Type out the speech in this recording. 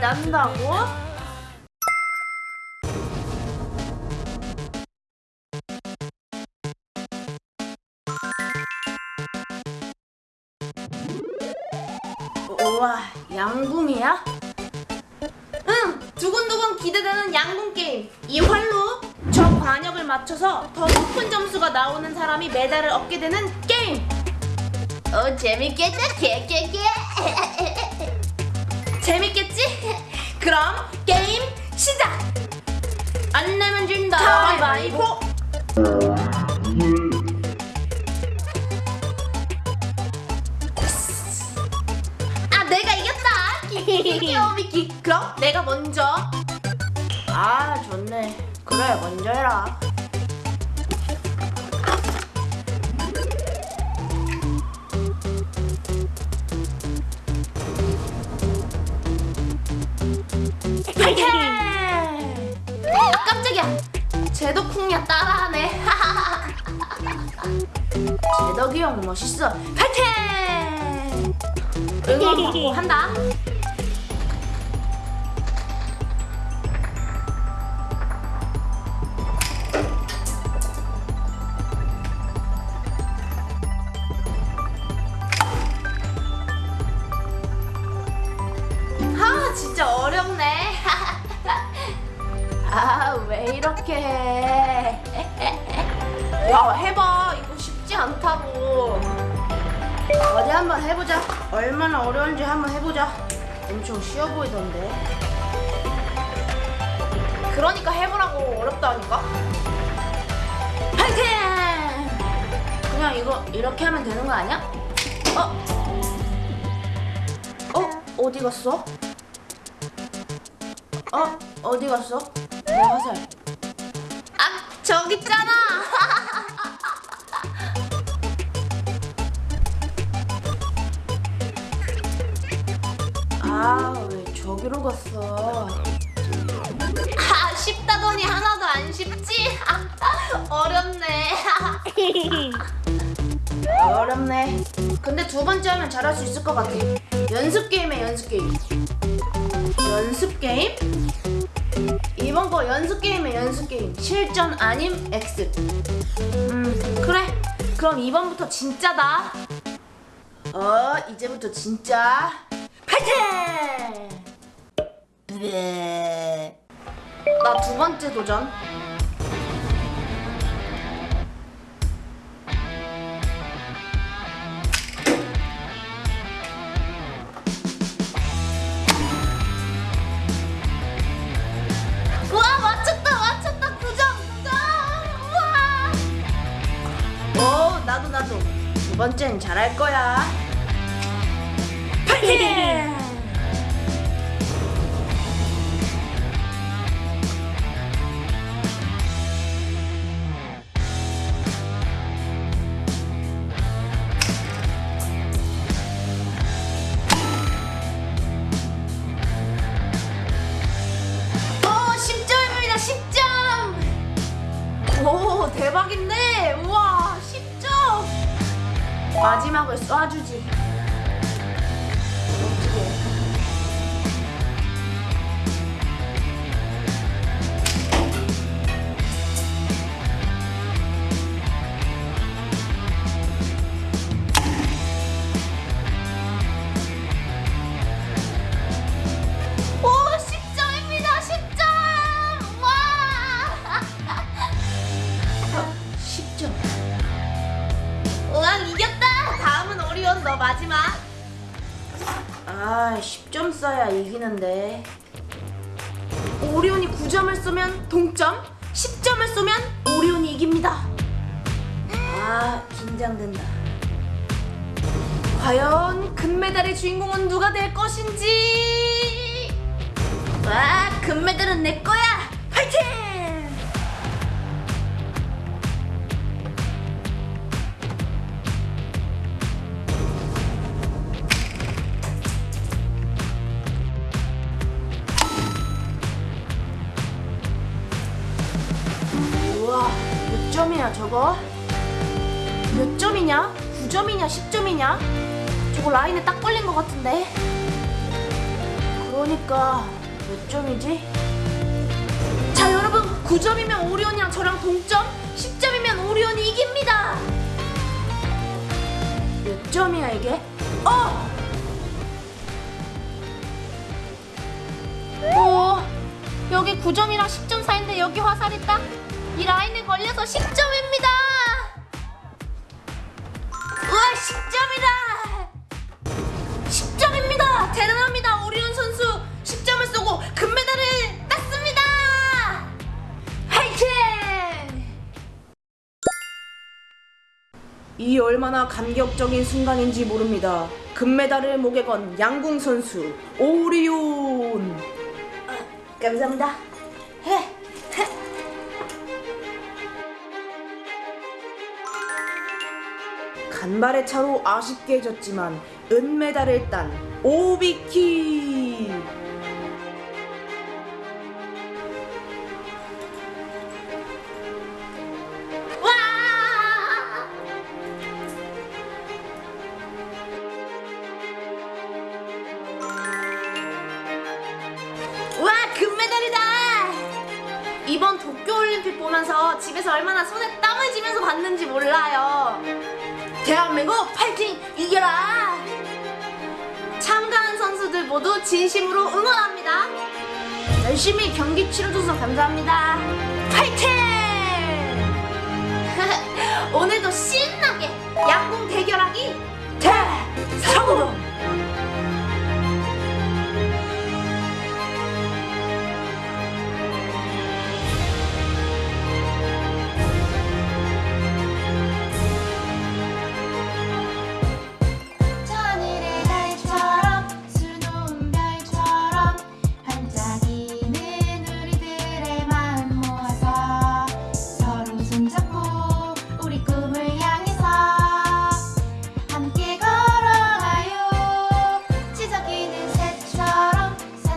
난다고? 우와 양궁이야? 응 두근두근 기대되는 양궁 게임 이 활로 저 관역을 맞춰서 더 높은 점수가 나오는 사람이 메달을 얻게 되는 게임 어 재밌겠다 개개개 재밌겠지? 그럼 게임 시작! 안 내면 진다. 가위바위보. 아 내가 이겼다. 귀여워 미키 그럼 내가 먼저. 아 좋네. 그래 먼저 해라 제덕쿵야 따라하네. 제덕이 형 멋있어. 파이팅! 응원 받고 한다 왜 이렇게 해 야, 해봐. 이거 쉽지 않다고. 어디 한번 해보자. 얼마나 어려운지 한번 해보자. 엄청 쉬워 보이던데. 그러니까 해보라고 어렵다니까. 파이팅! 그냥 이거 이렇게 하면 되는 거 아니야? 어? 어? 어디 갔어? 어? 어디 갔어? 내 화살. 아, 저기 있잖아. 아, 왜 저기로 갔어? 아, 쉽다더니 하나도 안 쉽지? 아, 어렵네. 어렵네. 근데 두 번째 하면 잘할 수 있을 것 같아. 연습 게임에 연습 게임. 연습 게임? 이번 거 연습 게임에 연습 게임. 실전 아님 X. 음, 그래. 그럼 이번부터 진짜다. 어, 이제부터 진짜. 파이팅! 나 두 번째 도전. 번째는 잘할 거야. 파이팅! 오 10점입니다 10점! 오 대박인데? 우와 10점 마지막을 쏴주지 10점 써야 이기는데. 오리온이 9점을 쏘면 동점 10점을 쏘면 오리온이 이깁니다. 아 긴장된다. 과연 금메달의 주인공은 누가 될 것인지? 와 금메달은 내 거야! 화이팅 점이야 저거 몇 점이냐 9점이냐 10점이냐 저거 라인에 딱 걸린 것 같은데 그러니까 몇 점이지? 자 여러분 9점이면 오리온이랑 저랑 동점 10점이면 오리온이 이깁니다 몇 점이야 이게? 어! 오 여기 9점이랑 10점 사이인데 여기 화살이 딱 이 라인에 걸려서 10점입니다 우와 10점이다 10점입니다 대단합니다 오리온 선수 10점을 쏘고 금메달을 땄습니다 화이팅! 이 얼마나 감격적인 순간인지 모릅니다. 금메달을 목에 건 양궁 선수 오리온. 감사합니다. 헤, 간발의 차로 아쉽게 졌지만 은메달을 딴 오비키. 이번 도쿄올림픽 보면서 집에서 얼마나 손에 땀을 쥐면서 봤는지 몰라요 대한민국 파이팅 이겨라. 참가한 선수들 모두 진심으로 응원합니다. 열심히 경기 치러줘서 감사합니다. 파이팅! 오늘도 신나게 양궁 대결하기